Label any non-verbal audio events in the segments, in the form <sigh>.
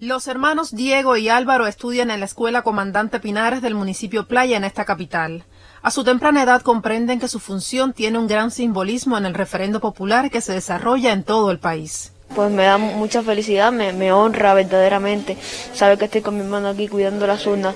Los hermanos Diego y Álvaro estudian en la Escuela Comandante Pinares del municipio Playa en esta capital. A su temprana edad comprenden que su función tiene un gran simbolismo en el referendo popular que se desarrolla en todo el país. Pues me da mucha felicidad, me, honra verdaderamente saber que estoy con mi hermano aquí cuidando las urnas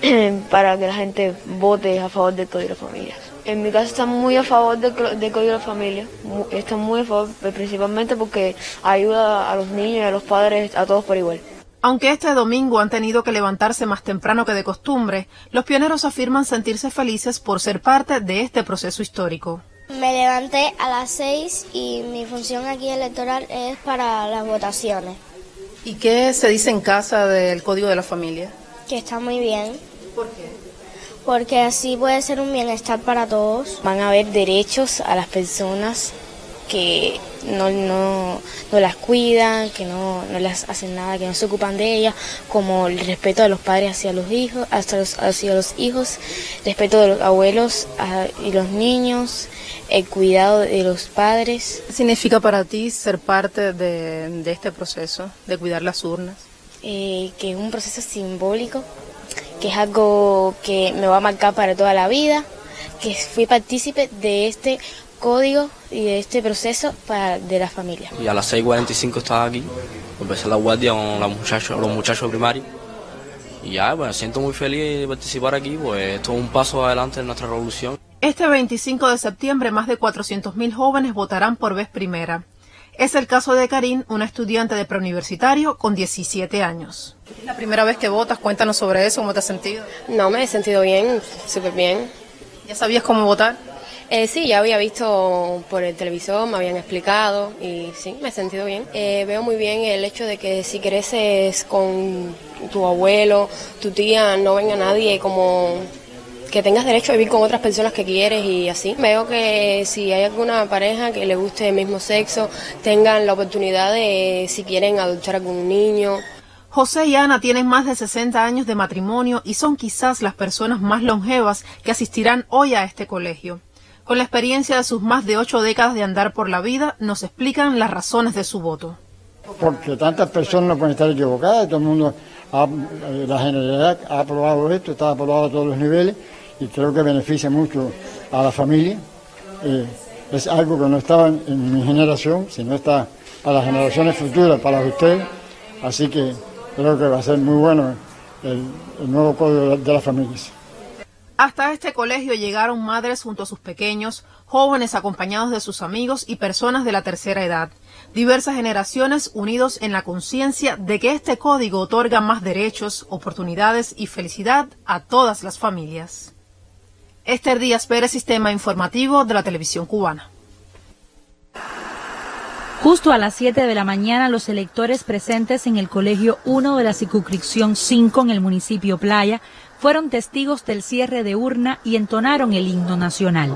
<clears throat> para que la gente vote a favor de todas las familias. En mi casa están muy a favor del, Código de la Familia, están muy a favor, pues, principalmente porque ayuda a los niños y a los padres, a todos por igual. Aunque este domingo han tenido que levantarse más temprano que de costumbre, los pioneros afirman sentirse felices por ser parte de este proceso histórico. Me levanté a las seis y mi función aquí electoral es para las votaciones. ¿Y qué se dice en casa del Código de la Familia? Que está muy bien. ¿Por qué? Porque así puede ser un bienestar para todos. Van a haber derechos a las personas que no, no, no las cuidan, que no, no, las hacen nada, que no se ocupan de ellas, como el respeto de los padres hacia los hijos, hacia los, hacia los hijos, respeto de los abuelos y los niños, el cuidado de los padres. ¿Qué significa para ti ser parte de, de este proceso, de cuidar las urnas? Eh, que es un proceso simbólico que es algo que me va a marcar para toda la vida, que fui partícipe de este código y de este proceso para, de la familia. Y a las 6.45 estaba aquí, empecé la guardia con los muchachos, los muchachos primarios. Y ya, bueno, siento muy feliz de participar aquí, pues esto es un paso adelante en nuestra revolución. Este 25 de septiembre más de 400.000 jóvenes votarán por vez primera. Es el caso de Karin, una estudiante de preuniversitario con 17 años. ¿Es la primera vez que votas? Cuéntanos sobre eso, ¿cómo te has sentido? No, me he sentido bien, súper bien. ¿Ya sabías cómo votar? Eh, sí, ya había visto por el televisor, me habían explicado y sí, me he sentido bien. Eh, veo muy bien el hecho de que si creces con tu abuelo, tu tía, no venga nadie como que tengas derecho a vivir con otras personas que quieres y así. Veo que si hay alguna pareja que le guste el mismo sexo, tengan la oportunidad de, si quieren, adoptar a algún niño. José y Ana tienen más de 60 años de matrimonio y son quizás las personas más longevas que asistirán hoy a este colegio. Con la experiencia de sus más de ocho décadas de andar por la vida, nos explican las razones de su voto. Porque tantas personas no pueden estar equivocadas, todo el mundo, eh, la generalidad ha aprobado esto, está aprobado a todos los niveles y creo que beneficia mucho a la familia. Eh, es algo que no estaba en, mi generación, sino está para las generaciones futuras, para ustedes. Así que creo que va a ser muy bueno el, nuevo código de las familias. Hasta este colegio llegaron madres junto a sus pequeños, jóvenes acompañados de sus amigos y personas de la tercera edad. Diversas generaciones unidos en la conciencia de que este código otorga más derechos, oportunidades y felicidad a todas las familias. Esther Díaz Pérez, Sistema Informativo de la Televisión Cubana. Justo a las 7 de la mañana, los electores presentes en el Colegio 1 de la Circunscripción 5 en el municipio Playa fueron testigos del cierre de urna y entonaron el himno nacional.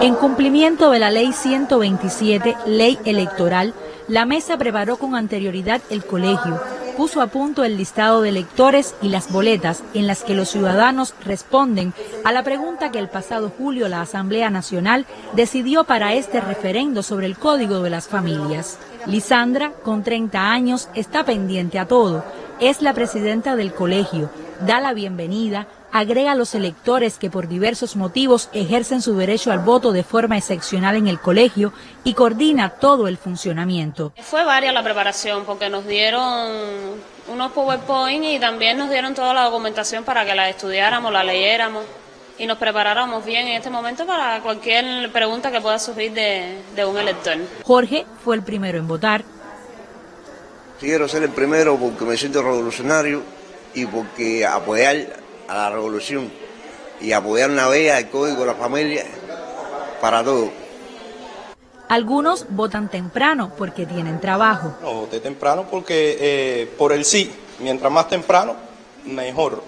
En cumplimiento de la Ley 127, Ley Electoral, la mesa preparó con anterioridad el colegio, puso a punto el listado de electores y las boletas en las que los ciudadanos responden a la pregunta que el pasado julio la Asamblea Nacional decidió para este referendo sobre el Código de las Familias. Lisandra, con 30 años, está pendiente a todo. Es la presidenta del colegio, da la bienvenida, agrega a los electores que por diversos motivos ejercen su derecho al voto de forma excepcional en el colegio y coordina todo el funcionamiento. Fue varia la preparación porque nos dieron unos PowerPoint y también nos dieron toda la documentación para que la estudiáramos, la leyéramos y nos preparáramos bien en este momento para cualquier pregunta que pueda surgir de, de un elector. Jorge fue el primero en votar. Quiero ser el primero porque me siento revolucionario y porque apoyar a la revolución y apoyar una vez al Código de la Familia para todo. Algunos votan temprano porque tienen trabajo. No, voté temprano porque eh, por el sí, mientras más temprano, mejor.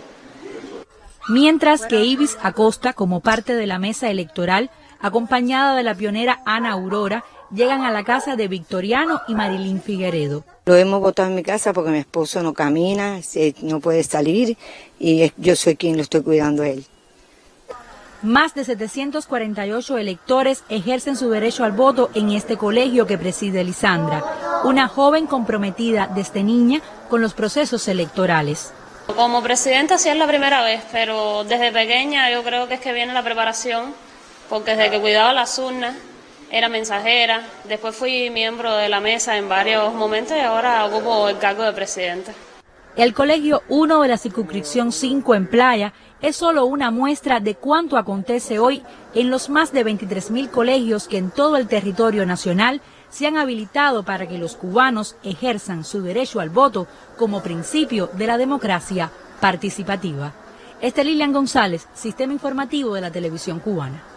Mientras que Ibis Acosta, como parte de la mesa electoral, acompañada de la pionera Ana Aurora, llegan a la casa de Victoriano y Marilyn Figueredo. Lo hemos votado en mi casa porque mi esposo no camina, no puede salir y yo soy quien lo estoy cuidando a él. Más de 748 electores ejercen su derecho al voto en este colegio que preside Lisandra. una joven comprometida desde niña con los procesos electorales. Como presidenta sí es la primera vez, pero desde pequeña yo creo que es que viene la preparación, porque desde que cuidaba las urnas era mensajera, después fui miembro de la mesa en varios momentos y ahora ocupo el cargo de presidenta. El Colegio 1 de la circunscripción 5 en Playa es solo una muestra de cuánto acontece hoy en los más de 23.000 colegios que en todo el territorio nacional se han habilitado para que los cubanos ejerzan su derecho al voto como principio de la democracia participativa. Este Lilian González, Sistema Informativo de la Televisión Cubana.